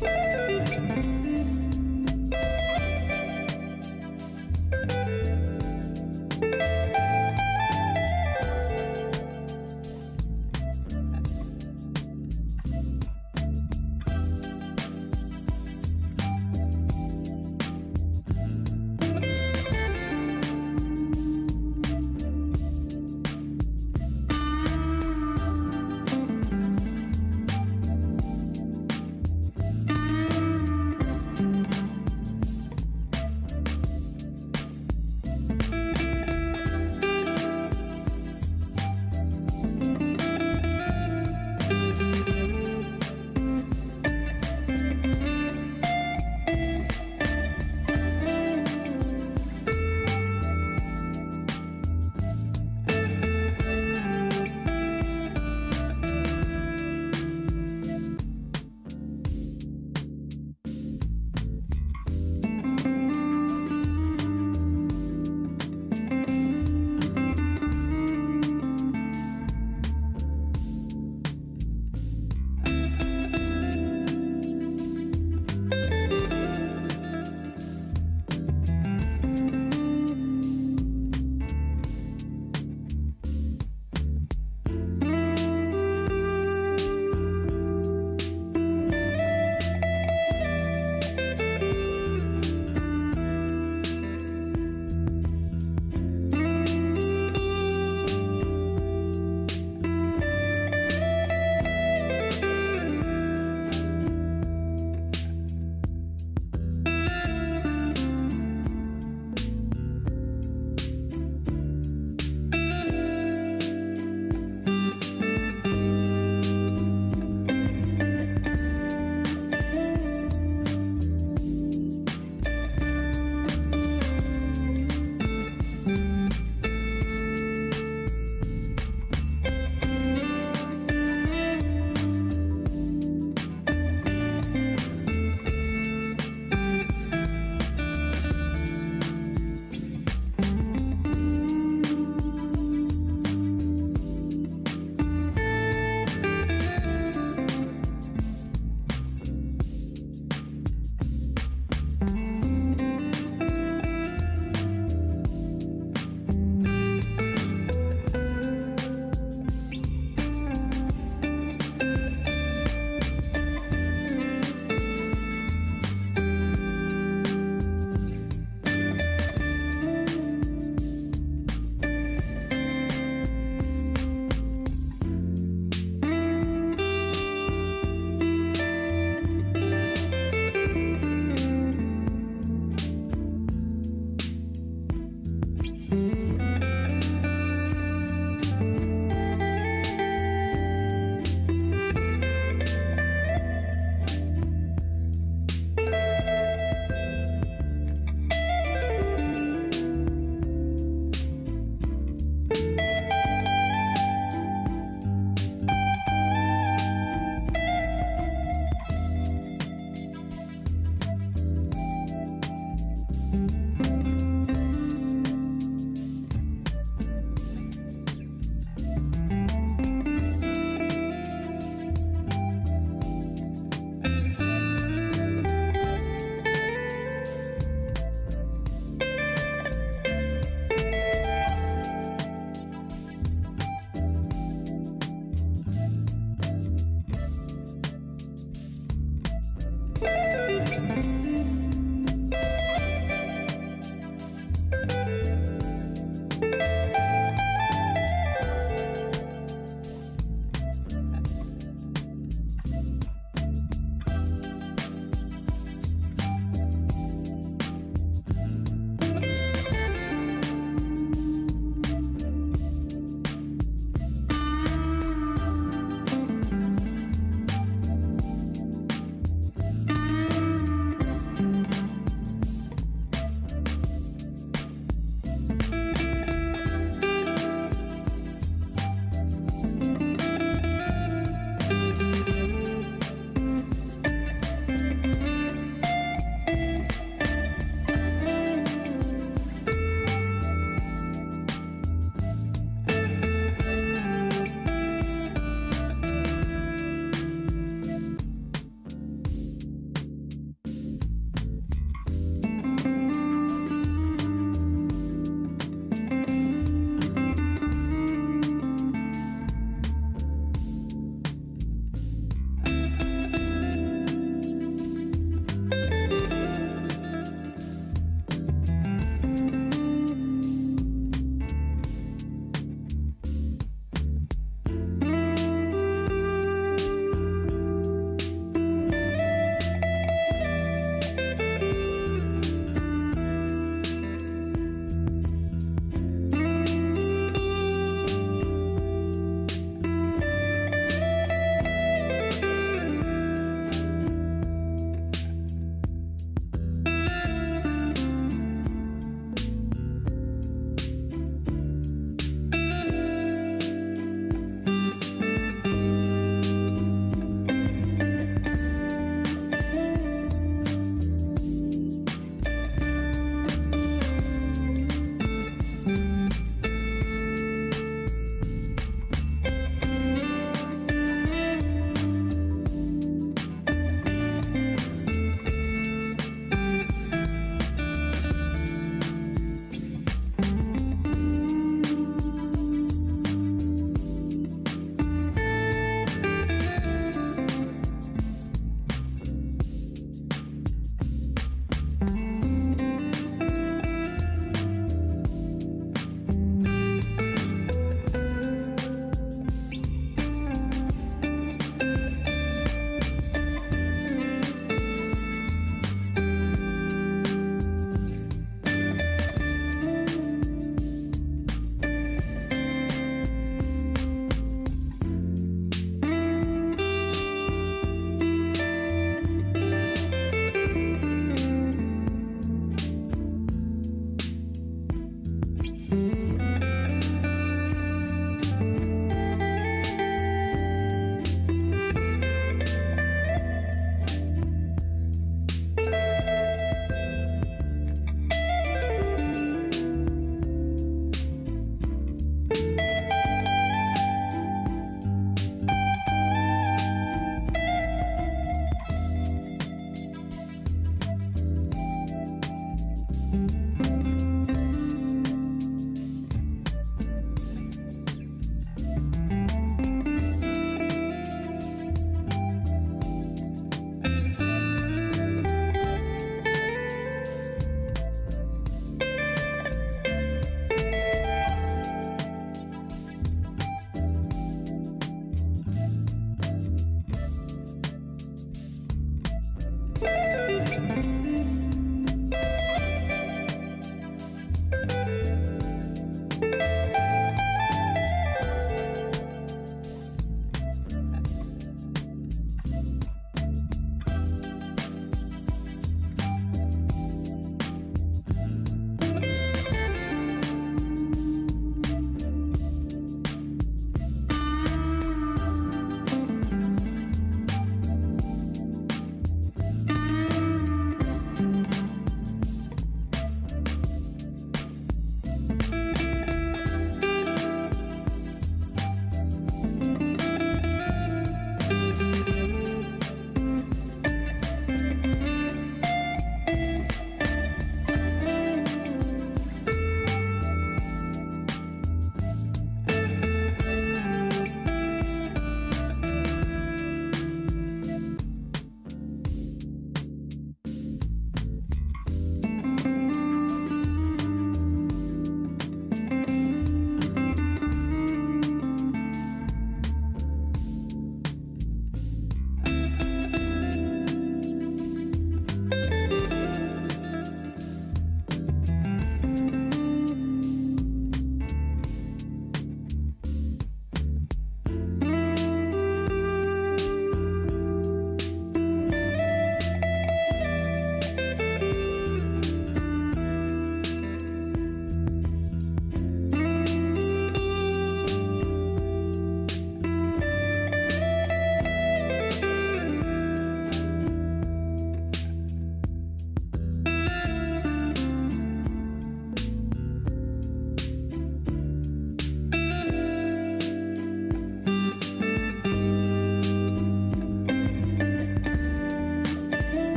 Bye.